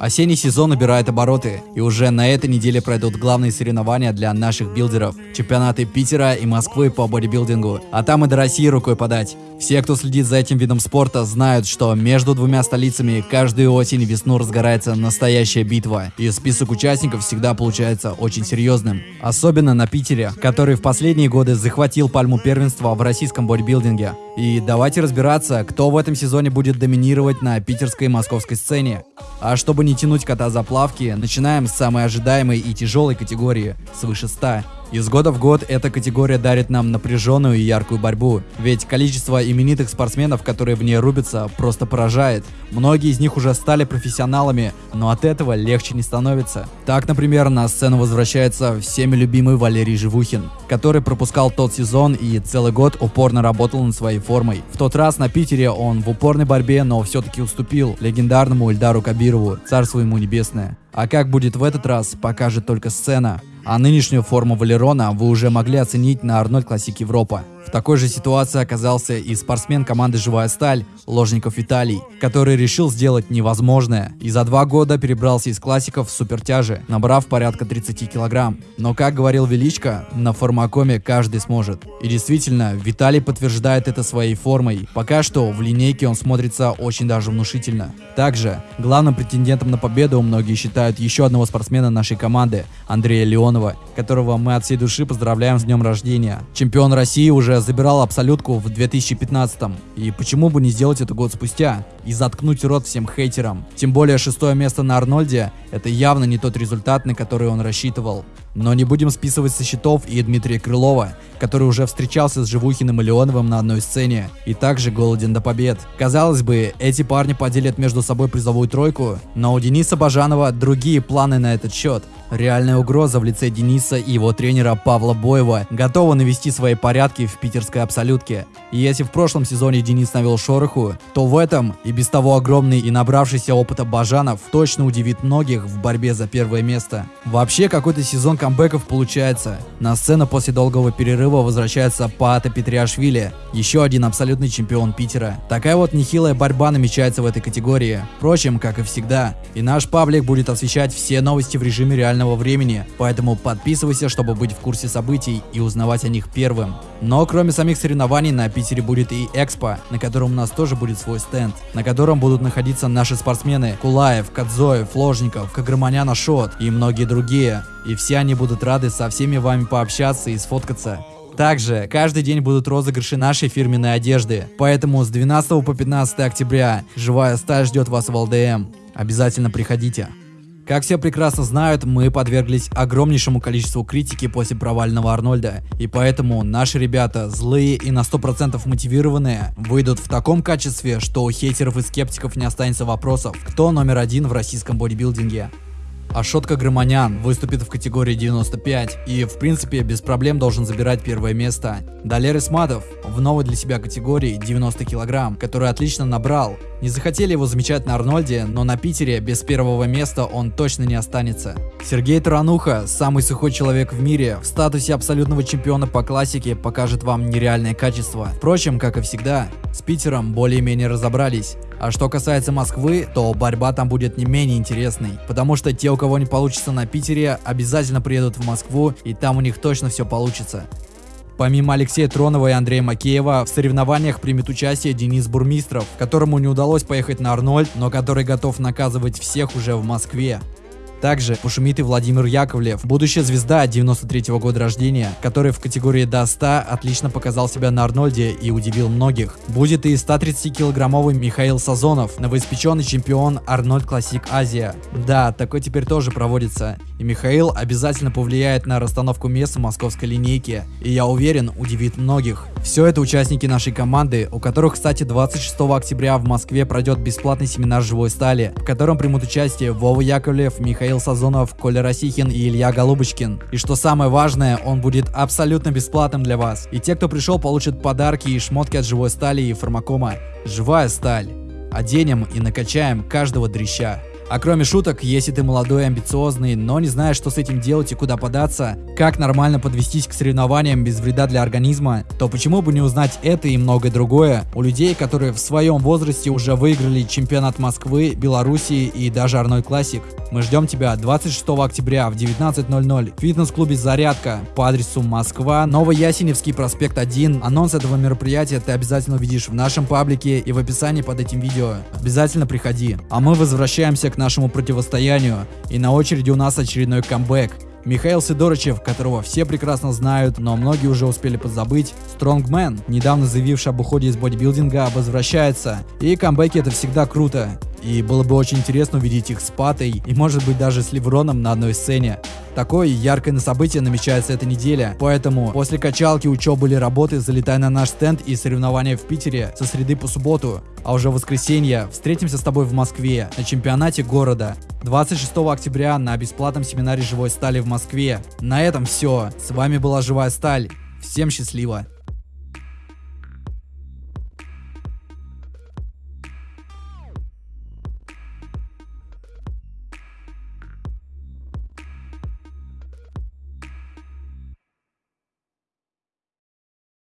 Осенний сезон набирает обороты, и уже на этой неделе пройдут главные соревнования для наших билдеров. Чемпионаты Питера и Москвы по бодибилдингу, а там и до России рукой подать. Все, кто следит за этим видом спорта, знают, что между двумя столицами каждую осень и весну разгорается настоящая битва, и список участников всегда получается очень серьезным. Особенно на Питере, который в последние годы захватил пальму первенства в российском бодибилдинге. И давайте разбираться, кто в этом сезоне будет доминировать на питерской и московской сцене. А чтобы не тянуть кота за плавки, начинаем с самой ожидаемой и тяжелой категории, свыше 100. Из года в год эта категория дарит нам напряженную и яркую борьбу, ведь количество именитых спортсменов, которые в ней рубятся, просто поражает. Многие из них уже стали профессионалами, но от этого легче не становится. Так, например, на сцену возвращается всеми любимый Валерий Живухин, который пропускал тот сезон и целый год упорно работал над своей формой. В тот раз на Питере он в упорной борьбе, но все-таки уступил легендарному Ильдару Кабирову, царство ему небесное. А как будет в этот раз, покажет только сцена. А нынешнюю форму Валерона вы уже могли оценить на Арнольд Классик Европа. В такой же ситуации оказался и спортсмен команды «Живая сталь» Ложников Виталий, который решил сделать невозможное и за два года перебрался из классиков в супертяжи, набрав порядка 30 килограмм. Но, как говорил Величко, на формакоме каждый сможет. И действительно, Виталий подтверждает это своей формой. Пока что в линейке он смотрится очень даже внушительно. Также, главным претендентом на победу многие считают еще одного спортсмена нашей команды, Андрея Леонова, которого мы от всей души поздравляем с днем рождения. Чемпион России уже забирал абсолютку в 2015 и почему бы не сделать это год спустя и заткнуть рот всем хейтерам. Тем более шестое место на Арнольде – это явно не тот результат, на который он рассчитывал. Но не будем списывать со счетов и Дмитрия Крылова, который уже встречался с Живухиным и Леоновым на одной сцене и также голоден до побед. Казалось бы, эти парни поделят между собой призовую тройку, но у Дениса Бажанова другие планы на этот счет. Реальная угроза в лице Дениса и его тренера Павла Боева готова навести свои порядки в питерской абсолютке. И если в прошлом сезоне Денис навел шороху, то в этом и без того огромный и набравшийся опыта Бажанов точно удивит многих в борьбе за первое место. Вообще какой-то сезон камбэков получается. На сцену после долгого перерыва возвращается Паата Петриашвили, еще один абсолютный чемпион Питера. Такая вот нехилая борьба намечается в этой категории. Впрочем, как и всегда. И наш паблик будет освещать все новости в режиме реального времени, поэтому подписывайся, чтобы быть в курсе событий и узнавать о них первым. Но кроме самих соревнований на Питере будет и Экспо, на котором у нас тоже будет свой стенд, на котором будут находиться наши спортсмены Кулаев, Кадзоев, Ложников, Каграманян Ашот и многие другие. И все они будут рады со всеми вами пообщаться и сфоткаться. Также каждый день будут розыгрыши нашей фирменной одежды, поэтому с 12 по 15 октября живая сталь ждет вас в ЛДМ. Обязательно приходите. Как все прекрасно знают, мы подверглись огромнейшему количеству критики после провального Арнольда, и поэтому наши ребята, злые и на 100% мотивированные, выйдут в таком качестве, что у хейтеров и скептиков не останется вопросов, кто номер один в российском бодибилдинге. Ашотка Громанян выступит в категории 95 и в принципе без проблем должен забирать первое место. Далер Исматов в новой для себя категории 90 килограмм, который отлично набрал. Не захотели его замечать на Арнольде, но на Питере без первого места он точно не останется. Сергей Тарануха, самый сухой человек в мире, в статусе абсолютного чемпиона по классике покажет вам нереальное качество. Впрочем, как и всегда, с Питером более-менее разобрались. А что касается Москвы, то борьба там будет не менее интересной, потому что те, у кого не получится на Питере, обязательно приедут в Москву, и там у них точно все получится. Помимо Алексея Тронова и Андрея Макеева, в соревнованиях примет участие Денис Бурмистров, которому не удалось поехать на Арнольд, но который готов наказывать всех уже в Москве. Также пошумит и Владимир Яковлев, будущая звезда 93 -го года рождения, который в категории до 100 отлично показал себя на Арнольде и удивил многих. Будет и 130-килограммовый Михаил Сазонов, новоиспеченный чемпион Арнольд Классик Азия. Да, такой теперь тоже проводится. И Михаил обязательно повлияет на расстановку мест в московской линейке. И я уверен, удивит многих. Все это участники нашей команды, у которых, кстати, 26 октября в Москве пройдет бесплатный семинар живой стали, в котором примут участие Вова Яковлев, Михаил Сазонов, Коля Росихин и Илья Голубочкин. И что самое важное, он будет абсолютно бесплатным для вас. И те, кто пришел, получат подарки и шмотки от живой стали и фармакома. Живая сталь. Оденем и накачаем каждого дрища. А кроме шуток, если ты молодой амбициозный, но не знаешь, что с этим делать и куда податься, как нормально подвестись к соревнованиям без вреда для организма, то почему бы не узнать это и многое другое у людей, которые в своем возрасте уже выиграли чемпионат Москвы, Белоруссии и даже Арнольд Классик. Мы ждем тебя 26 октября в 19.00 в фитнес-клубе «Зарядка» по адресу Москва, Новоясеневский проспект 1. Анонс этого мероприятия ты обязательно увидишь в нашем паблике и в описании под этим видео. Обязательно приходи. А мы возвращаемся к нашему противостоянию. И на очереди у нас очередной камбэк. Михаил Сидорычев, которого все прекрасно знают, но многие уже успели подзабыть, Стронгмен, недавно заявивший об уходе из бодибилдинга, возвращается. И камбэки это всегда круто. И было бы очень интересно увидеть их с Патой и может быть даже с Левроном на одной сцене. Такое яркое событие намечается эта неделя, поэтому после качалки, учебы или работы залетай на наш стенд и соревнования в Питере со среды по субботу. А уже в воскресенье встретимся с тобой в Москве на чемпионате города. 26 октября на бесплатном семинаре живой стали в Москве. На этом все. С вами была Живая Сталь. Всем счастливо.